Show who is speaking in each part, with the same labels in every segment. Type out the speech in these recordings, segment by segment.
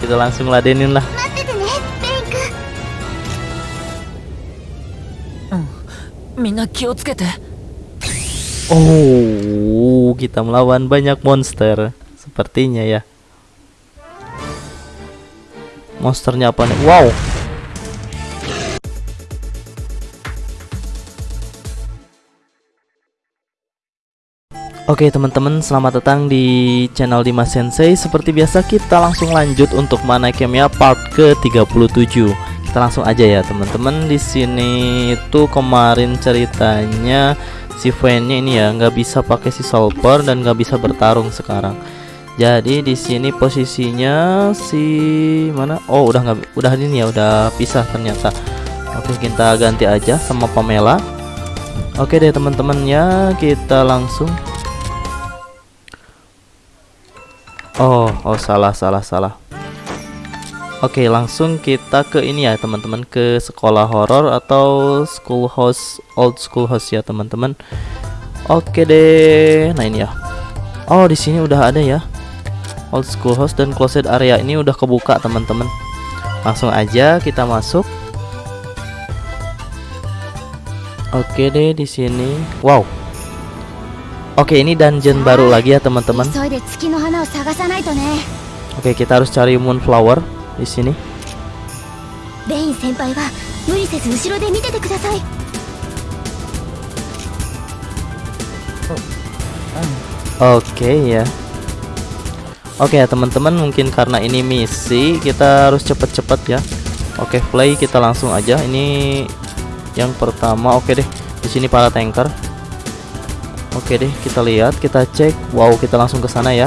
Speaker 1: kita langsung ladenin lah Oh, kita melawan banyak monster sepertinya ya. Monsternya apa nih? Wow, Oke teman-teman, selamat datang di channel Dimas Sensei. Seperti biasa kita langsung lanjut untuk mana Kemia part ke-37. Kita langsung aja ya teman-teman. Di sini itu kemarin ceritanya si Vayne ini ya nggak bisa pakai si Solper dan nggak bisa bertarung sekarang. Jadi di sini posisinya si mana? Oh udah nggak udah ini ya udah pisah ternyata. Oke kita ganti aja sama Pamela. Oke deh teman-teman ya kita langsung Oh, oh salah salah salah. Oke, langsung kita ke ini ya, teman-teman, ke sekolah horor atau school house, old school house ya, teman-teman. Oke deh. Nah, ini ya. Oh, di sini udah ada ya. Old school house dan closet area ini udah kebuka, teman-teman. Langsung aja kita masuk. Oke deh di sini. Wow. Oke ini dungeon baru lagi ya teman-teman. Oke kita harus cari moonflower di sini. Oke ya. Oke ya teman-teman mungkin karena ini misi kita harus cepet-cepet ya. Oke play kita langsung aja. Ini yang pertama oke deh. Di sini para tanker. Oke deh, kita lihat, kita cek. Wow, kita langsung ke sana ya.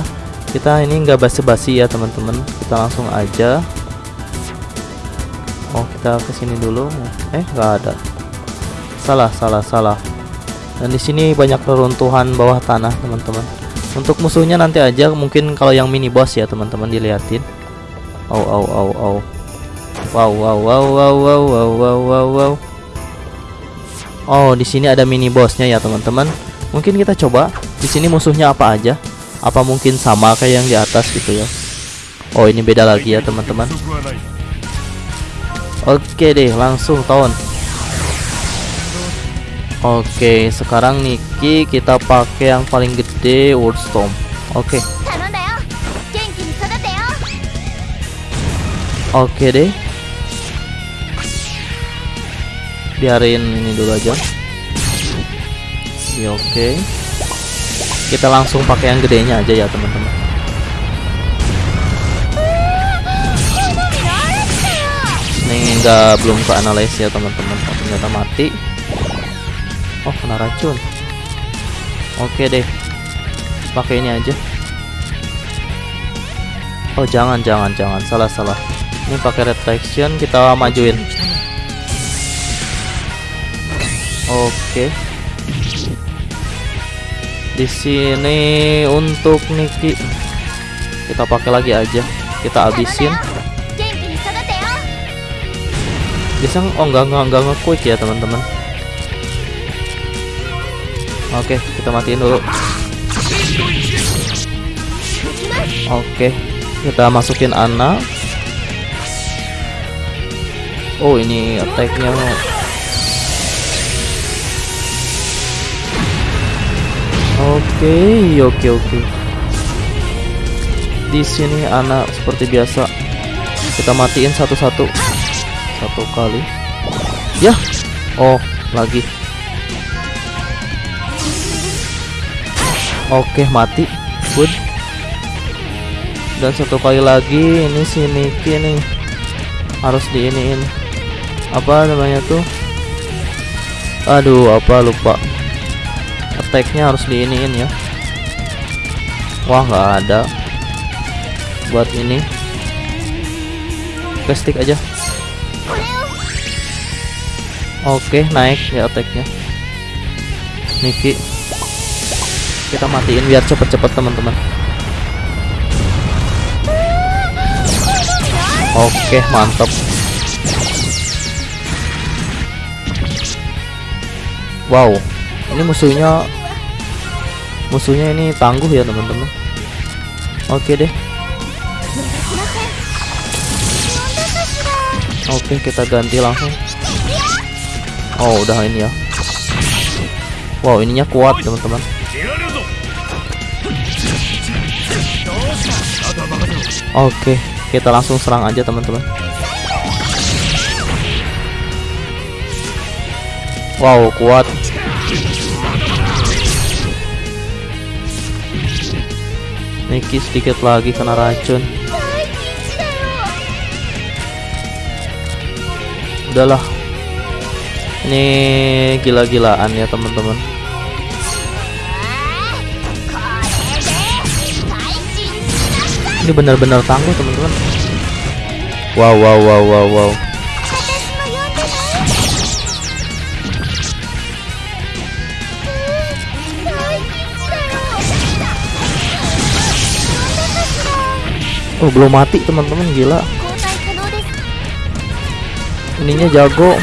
Speaker 1: Kita ini nggak basi-basi ya, teman-teman. Kita langsung aja. Oh, kita ke sini dulu. Eh, nggak ada. Salah, salah, salah. Dan di sini banyak reruntuhan bawah tanah, teman-teman. Untuk musuhnya nanti aja, mungkin kalau yang mini boss ya, teman-teman dilihatin. Wow, wow, wow, wow. Wow, wow, wow, wow, wow, wow, wow, wow. Oh, di sini ada mini bossnya ya, teman-teman. Mungkin kita coba di sini musuhnya apa aja? Apa mungkin sama kayak yang di atas gitu ya? Oh, ini beda lagi ya, teman-teman. Oke deh, langsung tahun. Oke, sekarang Niki kita pakai yang paling gede world storm. Oke. Oke deh. Biarin ini dulu aja. Ya, oke. Kita langsung pakai yang gedenya aja ya, teman-teman. Ini enggak belum ke analis ya, teman-teman. Oh, ternyata mati. Oh, kena racun. Oke deh. Pakai ini aja. Oh, jangan jangan jangan salah salah. Ini pakai retraction kita majuin. Oke di sini untuk Niki. Kita pakai lagi aja. Kita
Speaker 2: abisin
Speaker 1: bisa oh nggak nggak nggak nggak quick ya teman-teman. Oke kita matiin dulu. Oke kita masukin Ana. Oh ini attacknya. Oke, oke, oke. Di sini Ana seperti biasa. Kita matiin satu-satu. Satu kali. Ya. Oh, lagi. Oke, mati. Good. Dan satu kali lagi ini si Niki nih. Harus diiniin. Apa namanya tuh? Aduh, apa lupa. Attack-nya harus diiniin ya. Wah, nggak ada. Buat ini. Oke, stick aja. Oke, naik ya attack-nya. Niki. Kita matiin biar cepet-cepet teman-teman. Oke, mantap. Wow, ini musuhnya musuhnya ini tangguh ya teman-teman. Oke deh. Oke, kita ganti langsung. Oh, udah ini ya. Wow, ininya kuat, teman-teman. Oke, kita langsung serang aja, teman-teman. Wow, kuat. Niki sedikit lagi kena racun. Udahlah. Ini gila-gilaan ya, teman-teman. Ini benar-benar tangguh, teman-teman. Wow, wow, wow, wow, wow. Oh belum mati teman-teman gila. Ininya jago.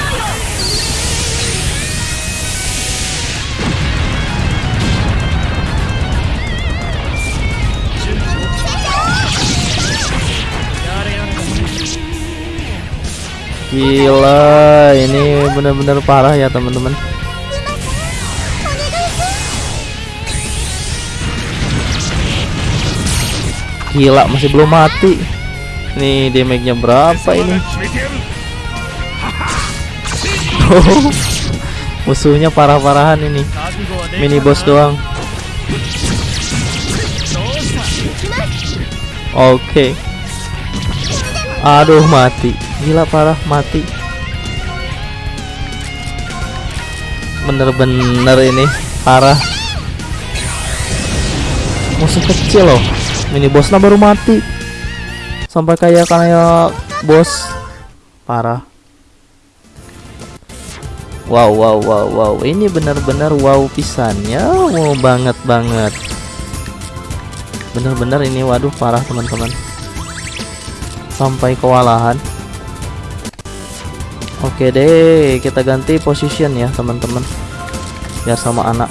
Speaker 1: Gila, ini benar-benar parah ya teman-teman. Gila, masih belum mati. Nih damage-nya berapa ini? Musuhnya parah-parahan ini. Mini boss doang. Oke. Aduh mati. Gila parah mati. Bener-bener ini parah. Musuh kecil loh. Mini bossnya baru mati. Sampai kayak kayak bos. Parah. Wow wow wow wow. Ini benar-benar wow pisannya. Wow banget banget. Bener-bener ini waduh parah teman-teman. Sampai kewalahan. Oke deh kita ganti position ya teman-teman. Biar sama anak.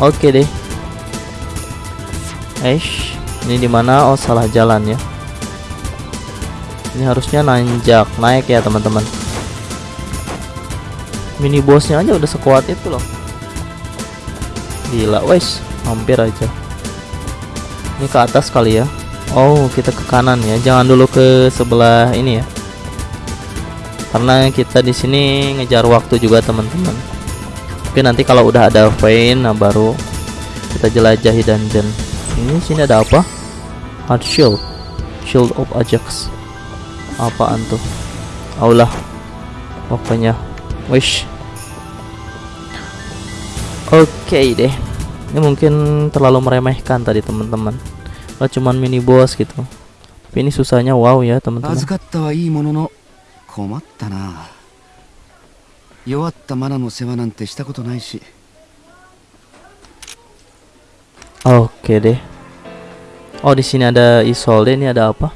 Speaker 1: Oke deh. Eish ini di mana oh salah jalan ya. Ini harusnya nanjak. Naik ya teman-teman. Mini bossnya aja udah sekuat itu loh. Gila wes. Hampir aja. Ini ke atas kali ya. Oh kita ke kanan ya. Jangan dulu ke sebelah ini ya. Karena kita di sini ngejar waktu juga teman-teman. Oke nanti kalau udah ada vein nah baru kita jelajahi dungeon. Ini sini ada apa Heart shield shield of Ajax apaan tuh Allah pokoknya wish oke deh ini mungkin terlalu meremehkan tadi teman-teman oh, cuman mini boss gitu tapi ini susahnya wow ya teman-teman
Speaker 3: 預かったはいいものの困ったな弱ったマナの世話なんてしたことないし
Speaker 1: oke deh oh di sini ada Isolde ini ada apa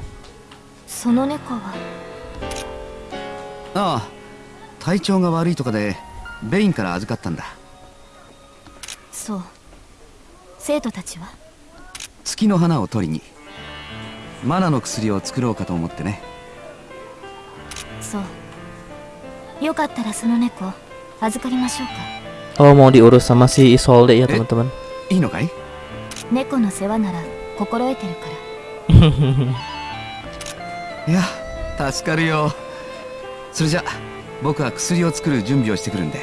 Speaker 2: その猫は
Speaker 3: ああ体調が悪いとかでベインから預かったんだ
Speaker 2: そう生徒たちは
Speaker 3: 月の花を取りにマナの薬を作ろうかと思ってね
Speaker 2: そうよかったらその猫預かりましょうか
Speaker 1: oh mau diurus sama si Isolde ya teman-teman
Speaker 3: いいのかい
Speaker 2: 猫の世話なら 心得てるから。
Speaker 3: いや助かるよ。それじゃ僕は薬を作る準備をしてくるんで。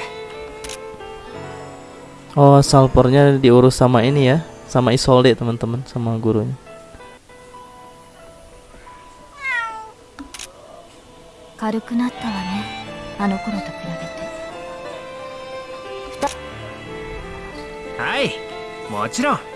Speaker 1: おおサルポルニャーディオロサマエニアサマイソーディータマントグルニャ
Speaker 2: 軽くなったわねあの頃と比べて
Speaker 4: はいもちろん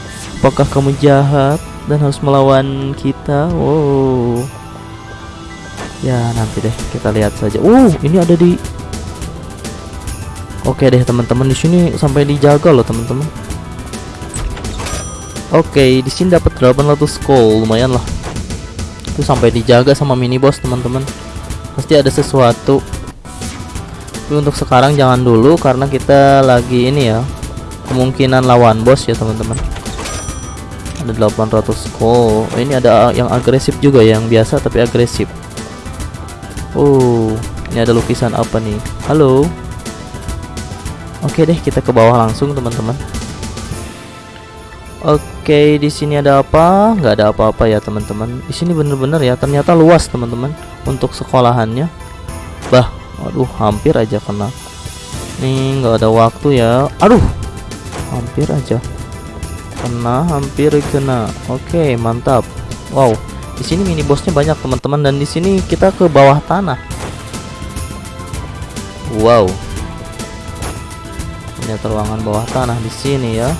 Speaker 1: Apakah kamu jahat dan harus melawan kita? Wow. Ya nanti deh kita lihat saja. Uh ini ada di. Oke deh teman-teman di sini sampai dijaga loh teman-teman. Oke di sini dapat 800 gold lumayan lah. Itu sampai dijaga sama mini boss teman-teman. Pasti ada sesuatu. Tapi untuk sekarang jangan dulu karena kita lagi ini ya kemungkinan lawan bos ya teman-teman ada 800 oh ini ada yang agresif juga yang biasa tapi agresif. Oh ini ada lukisan apa nih? Halo? Oke deh kita ke bawah langsung teman-teman. Oke di sini ada apa? Nggak ada apa-apa ya teman-teman. Di sini bener-bener ya ternyata luas teman-teman untuk sekolahannya. Bah aduh hampir aja kena. Nih nggak ada waktu ya. Aduh hampir aja kena hampir kena. Oke mantap. Wow di sini mini bosnya banyak teman-teman. Dan di sini kita ke bawah tanah. Wow. Ternyata ruangan bawah tanah di sini ya.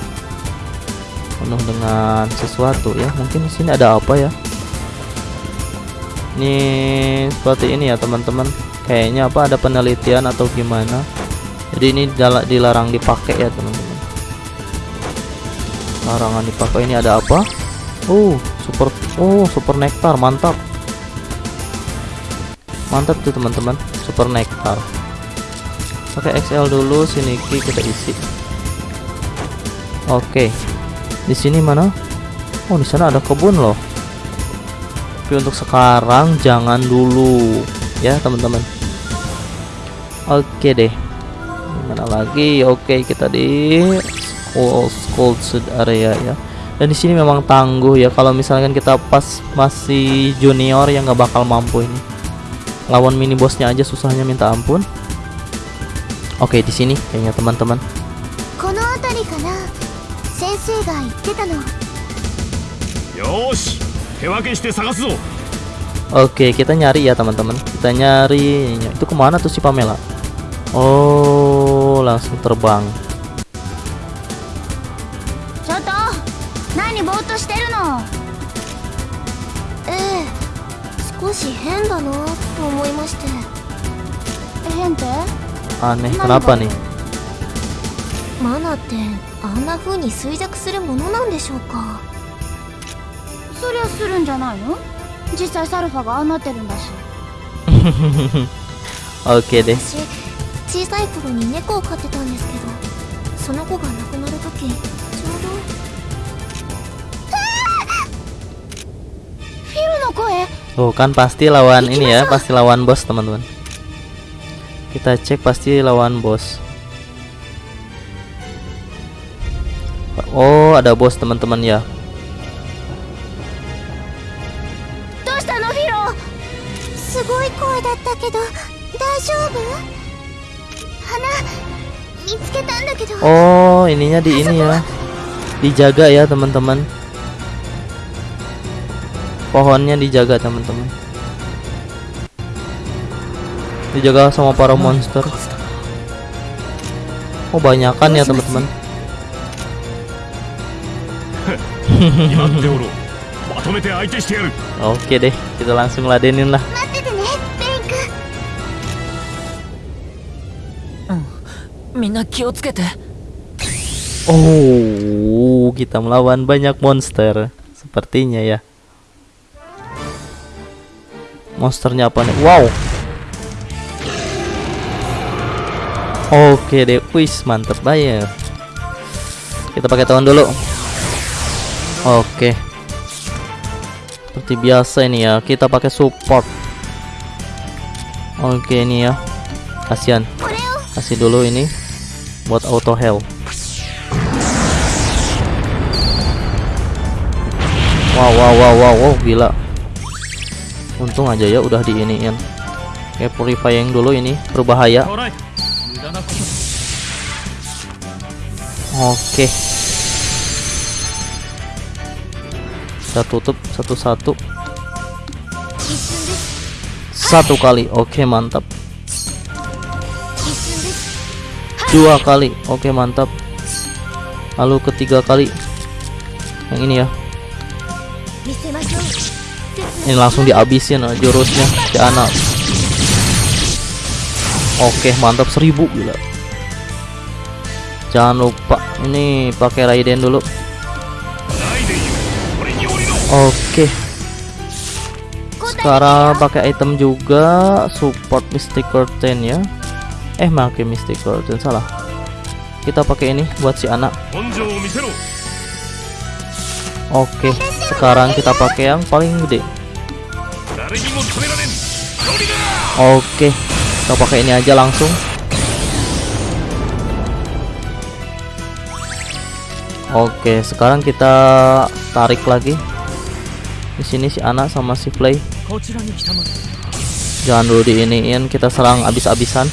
Speaker 1: Penuh dengan sesuatu ya. Mungkin di sini ada apa ya? Ini seperti ini ya teman-teman. Kayaknya apa ada penelitian atau gimana? Jadi ini dilarang dipakai ya teman-teman larangan dipakai ini ada apa? Oh super oh super nektar mantap. Mantap tuh teman-teman. Super nektar pakai XL dulu sini kita isi. Oke. Di sini mana? Oh di sana ada kebun loh. Tapi untuk sekarang jangan dulu. Ya teman-teman. Oke deh. Mana lagi? Oke kita di cold area ya. Dan di sini memang tangguh ya. Kalau misalkan kita pas masih junior yang nggak bakal mampu ini. Lawan mini bosnya aja susahnya minta ampun. Oke di sini kayaknya teman-teman. Oke kita nyari ya teman-teman. Kita nyari itu ke mana tuh si Pamela? Oh langsung terbang
Speaker 2: 少し変だなと思いまして。変って
Speaker 1: ？aneh kenapa nih
Speaker 2: マナってあんな風に衰弱するものなんでしょうか？そりゃするんじゃないの？実際サルファがああなってるんだし。
Speaker 1: OK で
Speaker 2: す。小さい頃に猫を飼ってたんですけどその子が亡くなる時ちょうど
Speaker 1: Oh kan pasti lawan ini ya, pasti lawan bos teman-teman. Kita cek pasti lawan bos. Oh ada bos teman-teman ya. Oh ininya di ini ya, dijaga ya teman-teman pohonnya dijaga teman-teman. Dijaga sama para monster. Oh banyakan ya teman-teman. Oke deh kita langsung ladenin lah. Oh, kita melawan banyak monster. Sepertinya ya monsternya apa nih? Wow. Oke deh wis mantep banget kita pakai tahun dulu. Oke. Seperti biasa ini ya kita pakai support. Oke ini ya. Kasihan. Kasih dulu ini buat auto heal. Wow wow wow wow, wow gila untung aja ya udah diiniin. Oke purifying dulu ini berbahaya. Oke. Kita tutup satu-satu. Satu kali. Oke mantap. Dua kali. Oke mantap. Lalu ketiga kali. Yang ini ya ini langsung dihabisin uh, jurusnya si anak. Oke mantap seribu gila. Jangan lupa ini pakai Raiden dulu. Oke. Sekarang pakai item juga support Mystic Curtain ya. Eh pakai Mystic Curtain salah. Kita pakai ini buat si anak. Oke sekarang kita pakai yang paling gede. Oke, kita pakai ini aja langsung. Oke, sekarang kita tarik lagi. Di sini si anak sama si play. Jangan dulu diiniin, kita serang abis-abisan.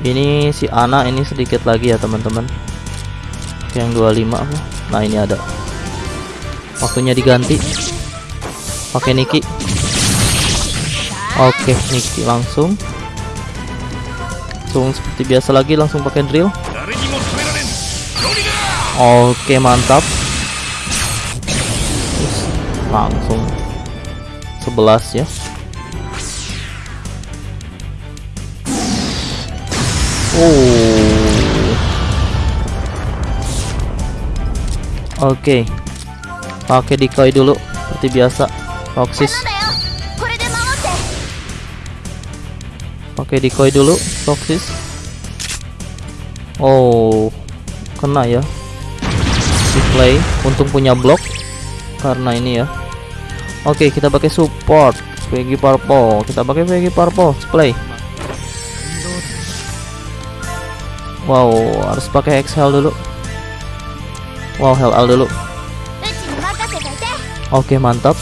Speaker 1: Ini si anak ini sedikit lagi ya teman-teman. Yang 25 lima, Nah, ini ada. Waktunya diganti. Pakai Niki. Oke Niki langsung. Langsung seperti biasa lagi langsung pakai drill. Oke mantap. Terus, langsung 11 ya. Oh. Oke. Okay. Pakai decoy dulu seperti biasa.
Speaker 2: Foxis
Speaker 1: Oke decoy dulu Foxis Oh kena ya. Display untung punya blok karena ini ya. Oke kita pakai support. Peggy Purple. Kita pakai Peggy Purple play Wow harus pakai Excel dulu. Wow Hell dulu. Oke mantap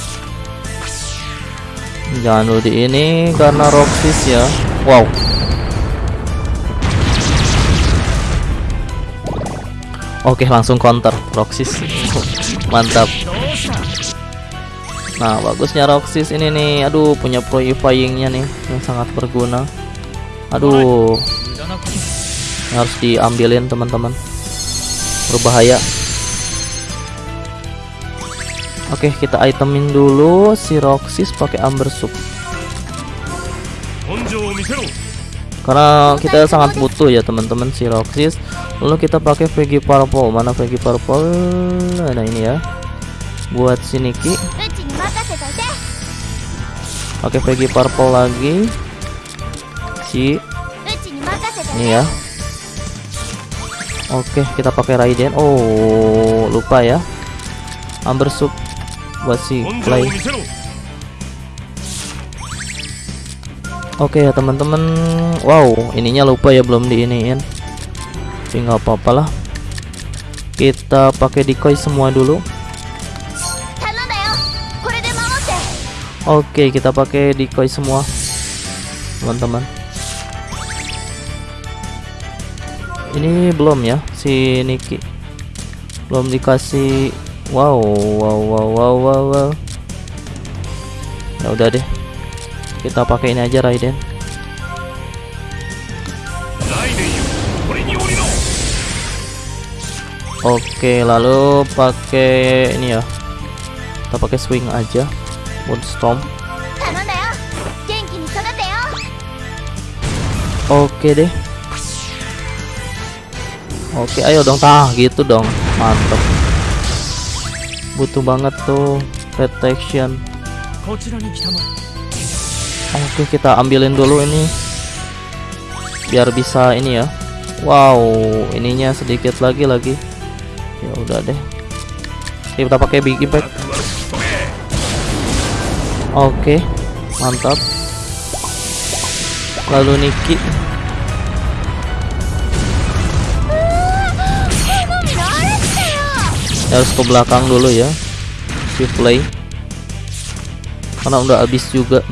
Speaker 1: jangan ulti ini karena Roxis ya. Wow. Oke langsung counter. Roxis. Mantap. Nah bagusnya Roxis ini nih. Aduh punya purifyingnya nih. Yang sangat berguna. Aduh. Harus diambilin teman-teman. Berbahaya. Oke, kita itemin dulu si Roxis pakai Amber Soup. Karena kita sangat butuh ya teman-teman si Roxis. Lalu kita pakai Veggie Purple. Mana Veggie Purple? Nah, ini ya. Buat si Niki. Pakai Veggie Purple lagi. Si ini ya. Oke, kita pakai Raiden. Oh, lupa ya. Amber Soup buat si
Speaker 4: play
Speaker 1: Oke okay, ya teman-teman. Wow ininya lupa ya belum diiniin. Tapi nggak apa-apalah. Kita pakai decoy semua dulu. Oke okay, kita pakai decoy semua Teman-teman. Ini belum ya si Niki. Belum dikasih Wow, wow, wow, wow, wow, wow. Ya udah deh. Kita pakai ini aja Raiden. Oke, lalu pakai ini ya. Kita pakai swing aja. Moonstorm. Oke deh. Oke, ayo dong. Tah, gitu dong. Mantap butuh banget tuh protection. Oke kita ambilin dulu ini. Biar bisa ini ya. Wow ininya sedikit lagi lagi. Ya udah deh. Oke, kita pakai big impact. Oke mantap. Lalu Niki. harus ke belakang dulu ya. Shift play. Karena udah habis juga.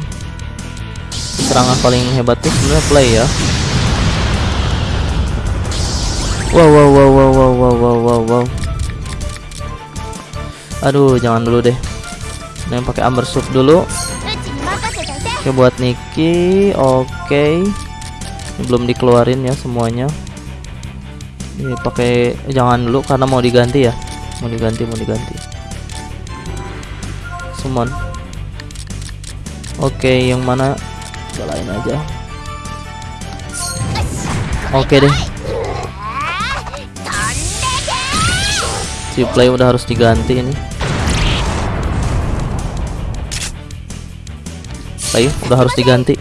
Speaker 1: Serangan paling hebat itu sebenarnya play ya. Wow wow wow wow wow wow wow wow wow. Aduh jangan dulu deh. Yang pakai amber soup dulu. Oke buat Niki. Oke. Ini belum dikeluarin ya semuanya. Ini pakai jangan dulu karena mau diganti ya. Mau diganti, mau diganti. summon. Oke yang mana? Lain aja. Oke deh. Si play udah harus diganti ini. Play udah harus diganti.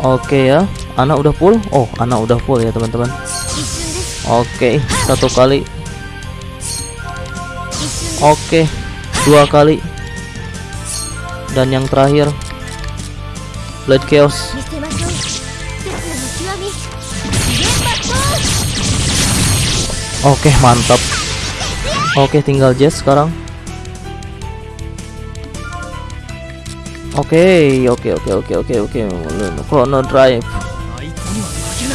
Speaker 1: Oke ya anak udah full? Oh anak udah full ya teman-teman Oke, satu kali. Oke, dua kali. Dan yang terakhir, blood Chaos. Oke, mantap. Oke, tinggal Jess sekarang. Oke, oke, oke, oke, oke, oke. Chrono Drive.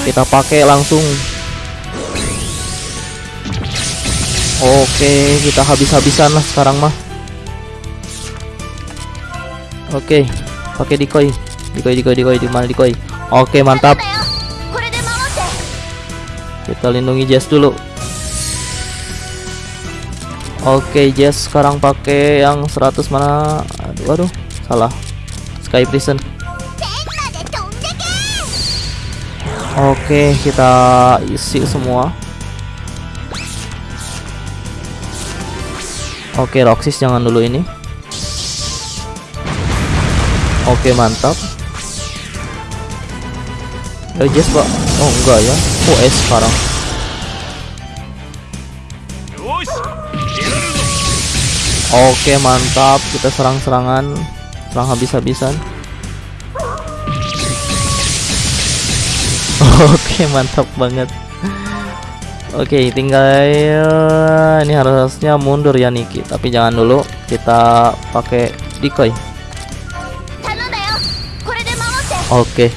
Speaker 1: Kita pakai langsung Oke, kita habis-habisan lah sekarang mah. Oke, pakai decoy. Decoy, decoy, decoy, di mana decoy? Oke, mantap. Kita lindungi Jess dulu. Oke, Jess sekarang pakai yang 100 mana? Aduh, aduh, salah. Sky Prison. Oke, kita isi semua. Oke okay, Roxis jangan dulu ini. Oke okay, mantap. Eh Jess pak. Oh enggak ya. Oh es sekarang. Oke okay, mantap. Kita serang-serangan. Serang habis-habisan. Oke mantap banget. Oke okay, tinggal eh, ini harusnya mundur ya Niki. Tapi jangan dulu kita pakai decoy. Oke. Okay.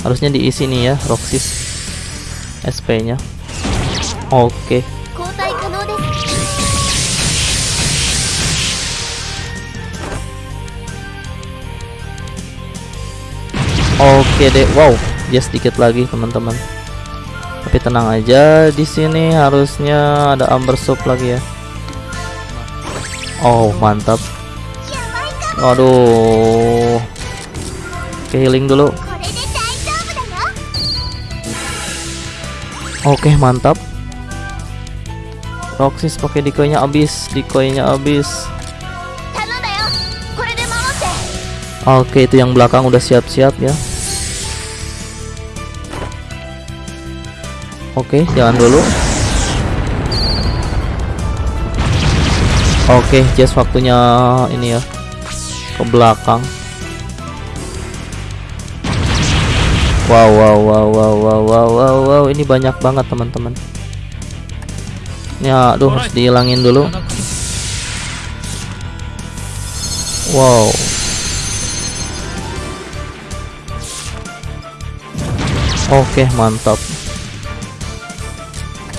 Speaker 1: harusnya diisi nih ya Roxis. SP nya Oke.
Speaker 2: okay.
Speaker 1: Oke deh. Wow dia sedikit lagi teman-teman tapi tenang aja di sini harusnya ada amber Soup lagi ya. Oh mantap. Waduh. Ke healing dulu. Oke mantap. Roxis pakai decoy-nya habis, decoy-nya habis. Oke, itu yang belakang udah siap-siap ya. Oke jangan dulu. Oke just waktunya ini ya ke belakang. Wow wow wow wow wow wow wow wow ini banyak banget teman-teman. Ya aduh harus dihilangin dulu. Wow. Oke, mantap.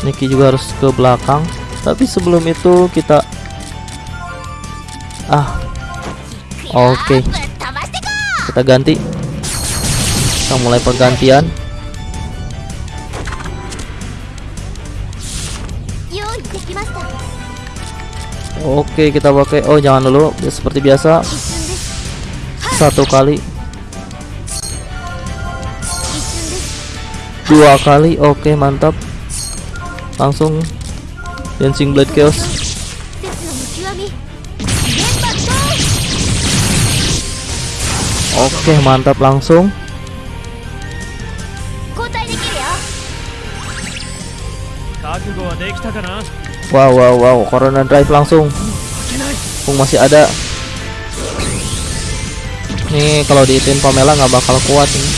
Speaker 1: Niki juga harus ke belakang. Tapi sebelum itu kita ah. Oke.
Speaker 2: Okay.
Speaker 1: kita ganti. Kita mulai pergantian. Oke okay, kita pakai oh jangan dulu. Seperti biasa. Satu kali. Dua kali. Oke okay, mantap langsung dancing blade chaos oke mantap langsung wow wow wow corona drive langsung Pung masih ada nih kalau diitin Pamela nggak bakal kuat nih.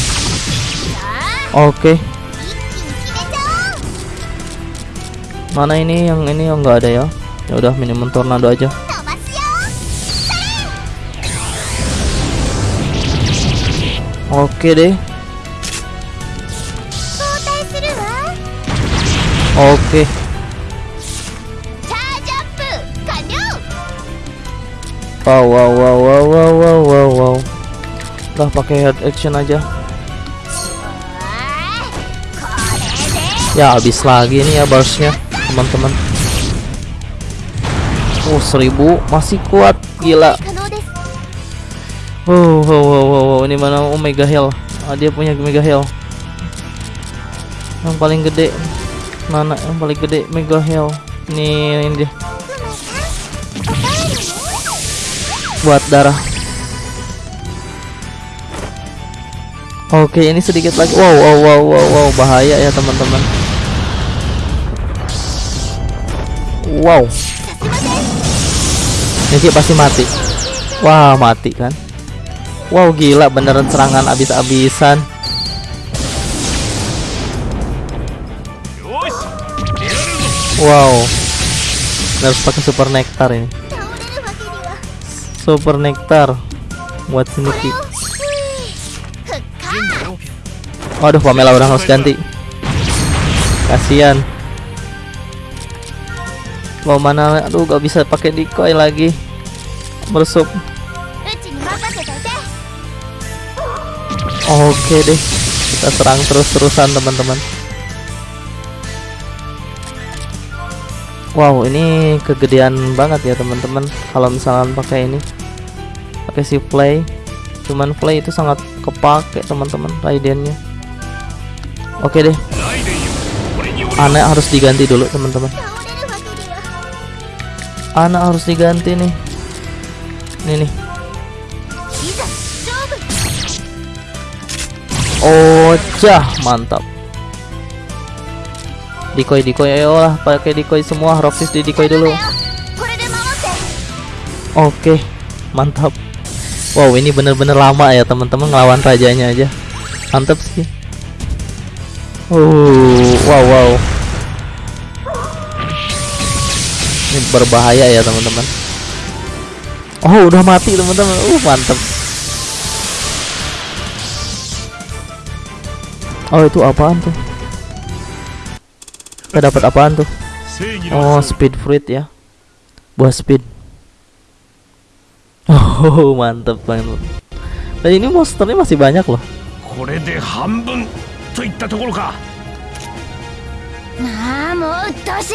Speaker 1: oke
Speaker 2: okay.
Speaker 1: Mana ini yang ini yang enggak ada ya? Ya udah minimum tornado aja. Oke deh. Oke. Wow wow wow wow wow wow wow wow. Lah pakai head action aja. Ya habis lagi nih ya barsnya teman-teman. Oh seribu. Masih kuat. Gila. Wow wow wow wow, oh. ini mana oh mega hell ah, dia punya mega hell yang paling gede. Mana yang paling gede? Mega hell ini ini dia. Buat darah. Oke, ini sedikit lagi. Wow, wow, wow, wow, wow, bahaya ya teman-teman. wow. Neji pasti mati. Wah wow, mati kan? Wow gila beneran serangan abis-abisan. Wow. Harus pakai super nektar ini. Super nektar buat
Speaker 2: sini
Speaker 1: Waduh Pamela udah harus ganti. Kasian mau mana? Aduh gak bisa pakai decoy lagi. Meresup oke okay deh. Kita serang terus-terusan teman-teman. Wow ini kegedean banget ya teman-teman. Kalau misalnya pakai ini. Pakai si play cuman play itu sangat kepake teman-teman Raidennya. Oke
Speaker 5: okay deh.
Speaker 1: Aneh harus diganti dulu teman-teman anak harus diganti nih. Ini nih.
Speaker 2: Ocah
Speaker 1: oh, mantap Dikoi dikoi ayolah pakai dikoi semua. Roxis di dikoi dulu. Oke mantap. Wow ini bener-bener lama ya teman-teman ngelawan rajanya aja. Mantap sih. Oh wow wow. Ini berbahaya ya teman-teman. Oh, udah mati teman-teman. Uh, mantap. Oh, itu apaan tuh? Kita dapat apaan tuh?
Speaker 5: 正義
Speaker 1: Oh,
Speaker 5: の勝
Speaker 1: speed fruit ya. Buah speed. Oh, mantap banget. Dan ini monsternya masih banyak loh.
Speaker 5: これで半分といったところか
Speaker 2: ああもううっとうしい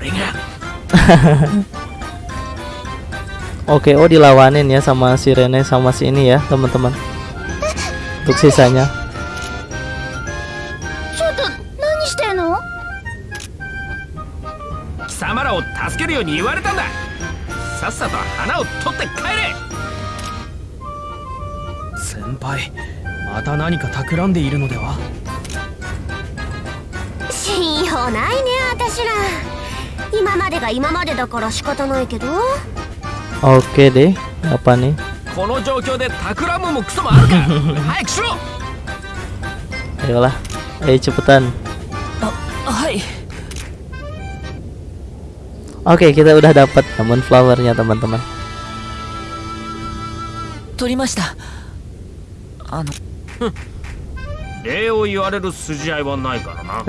Speaker 4: で俺が
Speaker 1: Oke, oh dilawanin ya sama si Rene sama si ini ya, teman-teman. Untuk sisanya.
Speaker 2: ちょっと何してんの
Speaker 4: 貴様らを助けるように言われたんださっさと花を取って帰れ
Speaker 5: 先輩また何か企んでいるのでは
Speaker 2: 信用ないね私ら 今までが今までだから仕方ないけど
Speaker 1: Oke deh, apa nih?
Speaker 4: この状況で企むもクソもあるか早くしろ
Speaker 1: Ayolah, ayo cepetan.
Speaker 5: はい
Speaker 1: Oke, kita udah dapat moonflowernya teman-teman.
Speaker 5: 取りましたあの
Speaker 4: 礼を言われる筋合いはないからな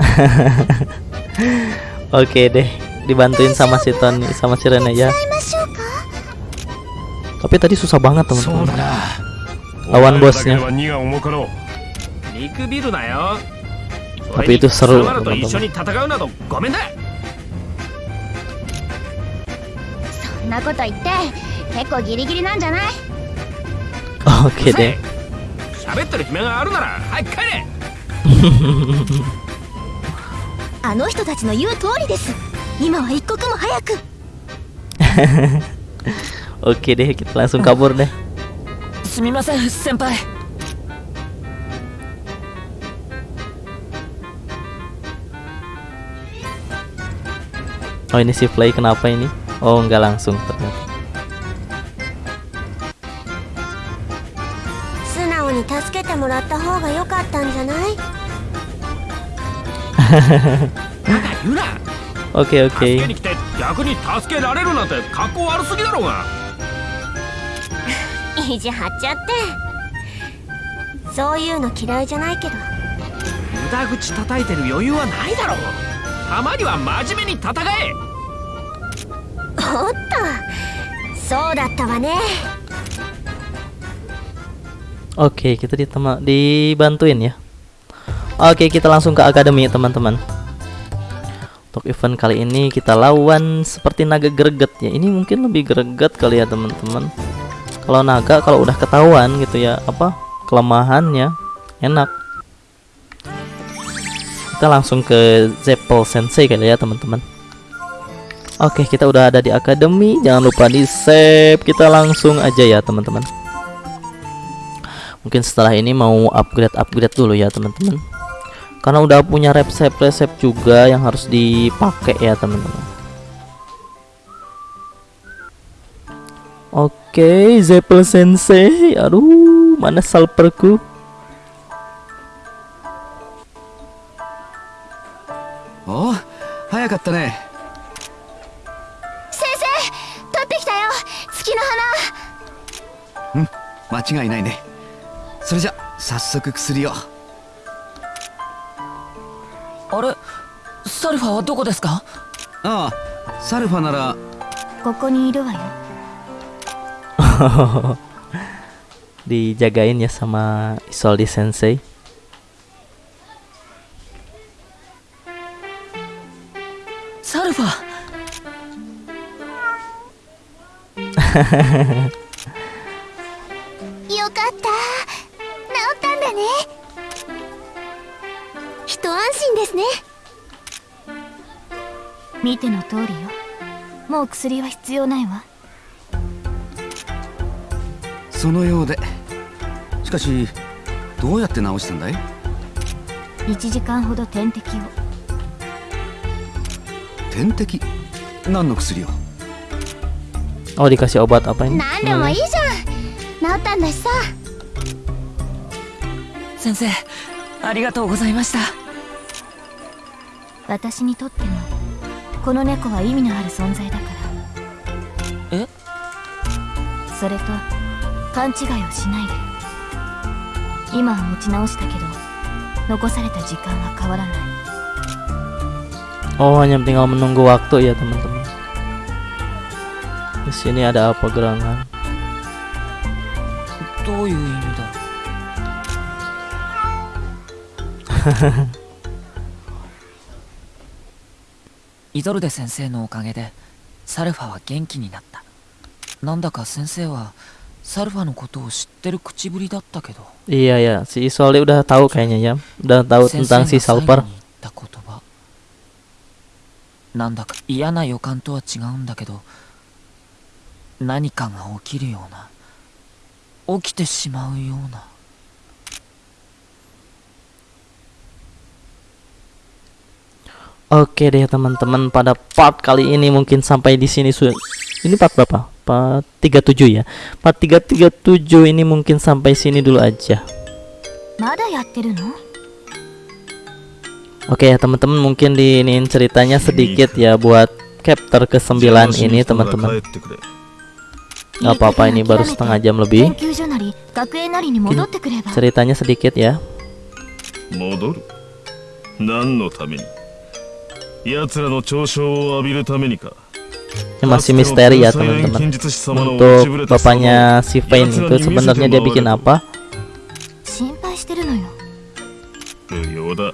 Speaker 1: Oke deh, dibantuin sama si Tony sama si Rene ya.
Speaker 2: いましょうか
Speaker 1: Tapi tadi susah banget
Speaker 5: そう
Speaker 1: teman-teman.
Speaker 5: だな
Speaker 1: Lawan bosnya.
Speaker 5: お前らだけでは荷が重かろう
Speaker 4: 見くびるなよ
Speaker 1: Tapi itu seru,
Speaker 4: 貴様らと一緒に戦うなどごめんだ
Speaker 2: そんなこと言って結構ギリギリなんじゃない
Speaker 1: Oke deh.
Speaker 4: 喋ってる暇があるなら早く帰れ
Speaker 2: あの人たちの言う通りです 今は一刻も早く
Speaker 1: Oke deh, kita langsung kabur deh.
Speaker 5: すみません先輩
Speaker 1: Oh ini si Play kenapa ini? Oh nggak langsung ternyata.
Speaker 2: 素 直に助けてもらった方が良かったんじゃない
Speaker 4: バカ言うな
Speaker 1: Oke
Speaker 4: 助け
Speaker 1: oke
Speaker 4: に来て逆に助けられるなんて格好悪すぎだろうが
Speaker 2: 意地張っちゃってそういうの嫌いじゃないけど
Speaker 4: 無駄口叩いてる余裕はないだろうたまには真面目に戦え
Speaker 2: おっとそうだったわね
Speaker 1: Oke kita ditema dibantuin ya Oke kita langsung ke akademi teman-teman Untuk event kali ini kita lawan seperti naga greget ya Ini mungkin lebih greget kali ya teman-teman. Kalau naga kalau udah ketahuan gitu ya Apa kelemahannya enak. Kita langsung ke Zeppel Sensei kali ya teman-teman. Oke kita udah ada di akademi. Jangan lupa di save. Kita langsung aja ya teman-teman. Mungkin setelah ini mau upgrade-upgrade dulu ya teman-teman karena udah punya resep-resep juga yang harus dipakai ya teman-teman Oke, okay, Zeppel Sensei. Aduh, mana salperku?
Speaker 2: Oh, hayakatta ne.
Speaker 3: Sensei, tatte kita yo, tsuki no hana. Hmm, macam ini ne. Sore ja, sassoku.
Speaker 6: あれ？サルファはどこですか？
Speaker 3: ああサルファなら。
Speaker 2: ここにいるわよ。
Speaker 1: Dijagain ya sama Isolde Sensei.
Speaker 6: サルファ？
Speaker 2: よかった治ったんだね一安心ですね。見ての通りよ。もう薬は必要ないわ。
Speaker 3: そのようで。しかしどうやって治したんだい
Speaker 2: ？1時間ほど点滴を。
Speaker 3: 点滴？何の薬を
Speaker 1: ？Oh dikasih obat apa ini?
Speaker 2: 何でもいいじゃん治ったんだしさ
Speaker 6: 先生ありがとうございました
Speaker 2: 私にとってもこの猫は意味のある存在だから
Speaker 6: え
Speaker 2: それと勘違いをしないで今は持ち直したけど残された時間は変わらない
Speaker 1: Oh hanya tinggal menunggu waktu ya teman-teman Di sini ada apa gerangan?
Speaker 6: どういイゾルデ先生のおかげでサルファは元気になった。なんだか先生はサルファのことを知ってる口ぶりだったけど。
Speaker 1: Iya ya, si Isolde udah tahu kayaknya ya,
Speaker 6: なんだか嫌な予感とは違うんだけど何かが起きるような起きてしまうような
Speaker 1: Oke deh teman-teman, pada part kali ini mungkin sampai di sini sudah. Ini part berapa? Part 37 ya. Part 337 ini mungkin sampai sini dulu aja.
Speaker 2: まだやってるの
Speaker 1: Oke ya teman-teman, mungkin di ini ceritanya sedikit ya buat chapter ke-9 ini teman-teman. Gak apa-apa ini baru setengah jam
Speaker 2: 研
Speaker 1: lebih.
Speaker 2: 究所なり学園なりに戻ってくれば
Speaker 1: Ceritanya sedikit ya.
Speaker 7: 戻る何のために 奴らの嘲笑を浴びるためにか
Speaker 1: Ini masih misteri ya teman-teman. Untuk bapaknya si Vayne itu sebenarnya dia bikin apa?
Speaker 2: 心配してるのよ
Speaker 7: 無用だ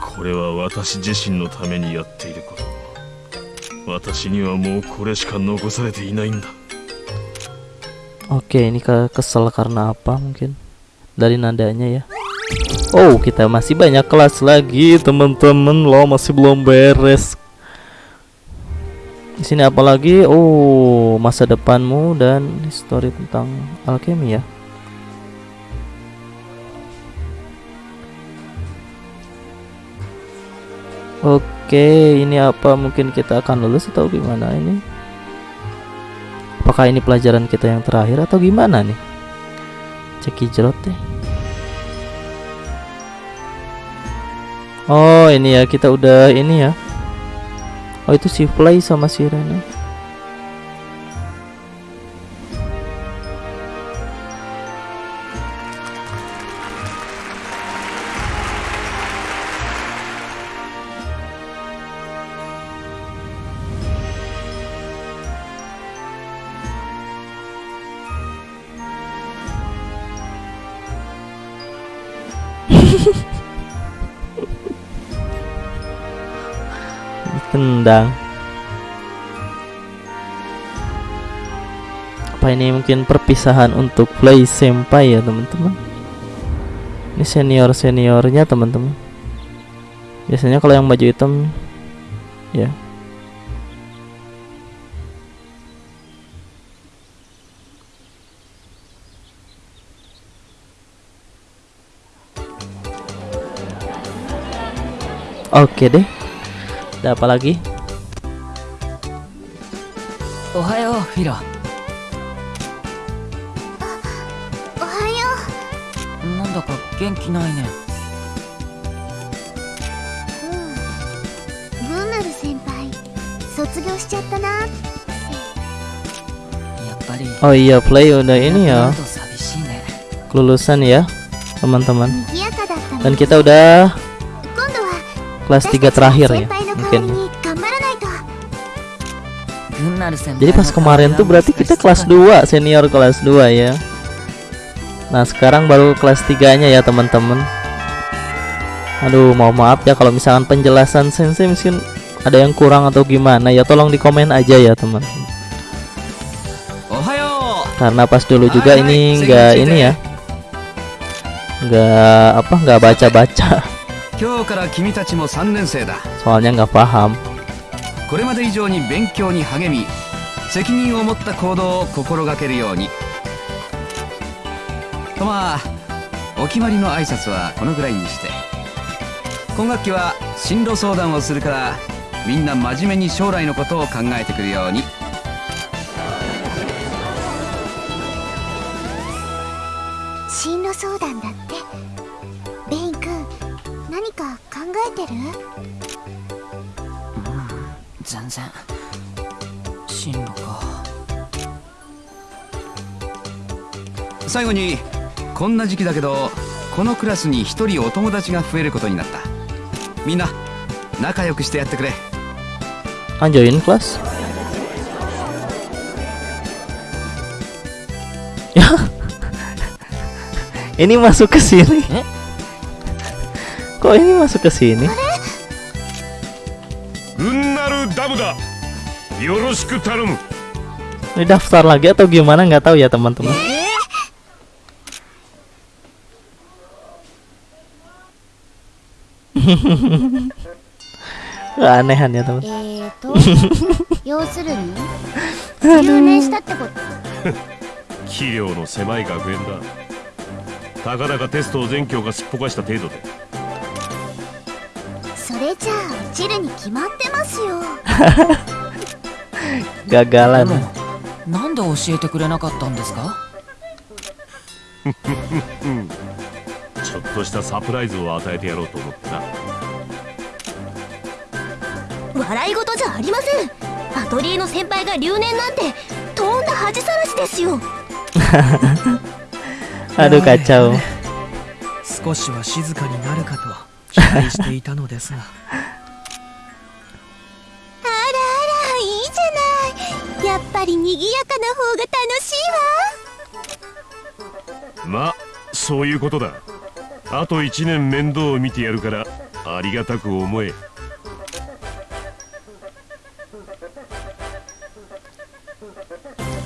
Speaker 7: これは私自身のためにやっていること私にはもうこれしか残されていないんだ
Speaker 1: Oke, ini ke kesel karena apa mungkin? Dari nadanya ya. Oh, kita masih banyak kelas lagi, teman-teman. Lo masih belum beres. Di sini apa lagi? Oh, masa depanmu dan histori tentang alkemi ya. Oke, ini apa? Mungkin kita akan lulus atau gimana ini? Apakah ini pelajaran kita yang terakhir atau gimana nih? Ceki jerot deh. Oh ini ya kita udah ini ya. Oh itu si Fly sama si Rene Tendang Apa ini mungkin perpisahan untuk Play Senpai ya teman-teman? Ini senior-seniornya teman-teman. Biasanya kalau yang baju hitam Ya. Oke deh ada apa lagi
Speaker 2: Ohayo, Hiro. Ah, Ohayo. Nanda ka genki
Speaker 6: nai ne. Hmm, senpai.
Speaker 1: Oh iya, play udah ini ya. Kelulusan ya, teman-teman.
Speaker 2: Iya,
Speaker 1: Dan kita udah kelas 3 terakhir ya. Jadi pas
Speaker 6: の
Speaker 1: kemarin tuh berarti kita kelas 2, senior kelas 2 ya. Nah, sekarang baru kelas 3-nya ya, teman-teman. Aduh, mau maaf ya kalau misalkan penjelasan sensei mungkin ada yang kurang atau gimana ya, tolong di komen aja ya, teman.
Speaker 3: おはよ
Speaker 1: Karena pas dulu juga ini enggak ini ya. Enggak apa enggak baca-baca.
Speaker 3: う今日から君たちも3年生だ
Speaker 1: Soalnya nggak paham.
Speaker 3: これまで以上に勉強に励み 責任を持った行動を心がけるように。とまあお決まりの挨拶はこのぐらいにして。今学期は進路相談をするからみんな真面目に将来のことを考えてくるように。最後にこんな時期だけどこのクラスに一人お友達が増えることになったみんな仲良くしてやってくれ
Speaker 1: Ah, join kelas. Ya. ini masuk ke sini.
Speaker 6: Eh?
Speaker 1: Kok ini masuk ke sini? Ini daftar lagi atau gimana nggak tahu ya teman-teman. Keanehan ya teman.
Speaker 2: えーと要するに留年したってこと。
Speaker 7: 器量の狭い学園だ。たかだかテストを全教がすっぽかした程度で。
Speaker 2: それじゃあ落ちるに決まってますよ。
Speaker 6: なんで教えてくれなかったんですか？
Speaker 7: ちょっとしたサプライズを与えてやろうと思ってな
Speaker 2: 笑い事じゃありません。アトリエの先輩が留年なんてとんだ恥さらしですよ。
Speaker 1: Aduh kacau.
Speaker 5: 少しは静かになるかと期待していたのですが。
Speaker 2: あらあらいいじゃない。やっぱり賑やかな方が楽しいわ。
Speaker 7: まあそういうことだ。あと1年面倒を見てやるからありがたく思え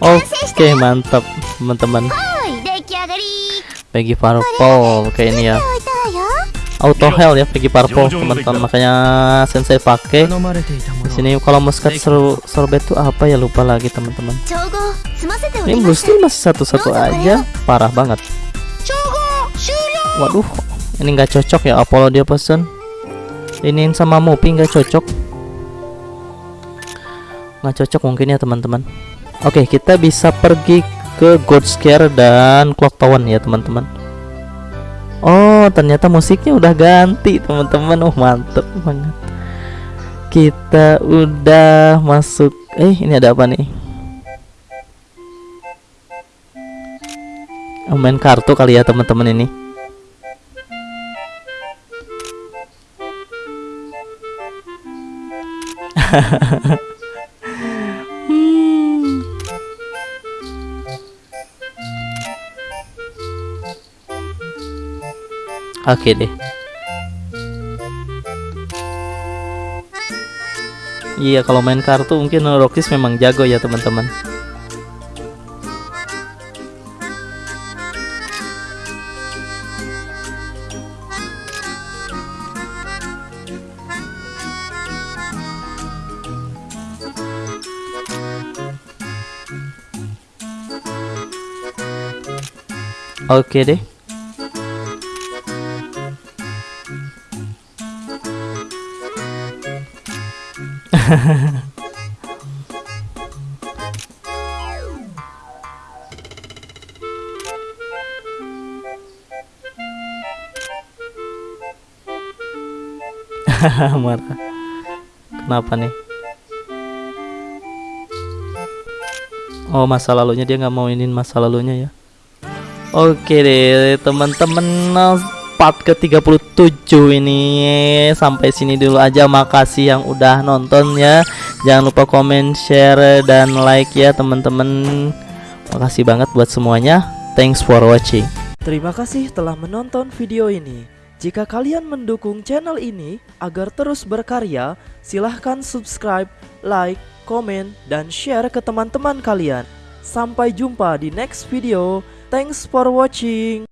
Speaker 1: Oke okay, mantap teman-teman. Peggy Purple kayak ini ya. Auto Hell ya Peggy Purple teman-teman. Makanya sensei pakai. Di sini kalau muskat seru sorbet tuh apa ya? Lupa lagi teman-teman. Ini blue sih masih satu-satu aja. Parah banget. Waduh ini nggak cocok ya Apollo dia pesen. Ini sama Mopi nggak cocok. Nggak cocok mungkin ya teman-teman oke kita bisa pergi ke God Scare dan Clock Tower ya teman-teman. Oh ternyata musiknya udah ganti teman-teman. Oh mantep banget. Kita udah masuk. Eh ini ada apa nih? Oh, main kartu kali ya teman-teman ini. Hmm. Oke deh. Iya kalau main kartu mungkin Rokis memang jago ya teman-teman. Oke deh. Marah. Kenapa nih? Oh masa lalunya dia nggak mau inin masa lalunya ya. Oke deh teman-teman part ke 37 ini sampai sini dulu aja makasih yang udah nonton ya jangan lupa komen share dan like ya teman-teman makasih banget buat semuanya thanks for watching
Speaker 8: Terima kasih telah menonton video ini. Jika kalian mendukung channel ini agar terus berkarya, silahkan subscribe, like, komen, dan share ke teman-teman kalian. Sampai jumpa di next video. Thanks for watching.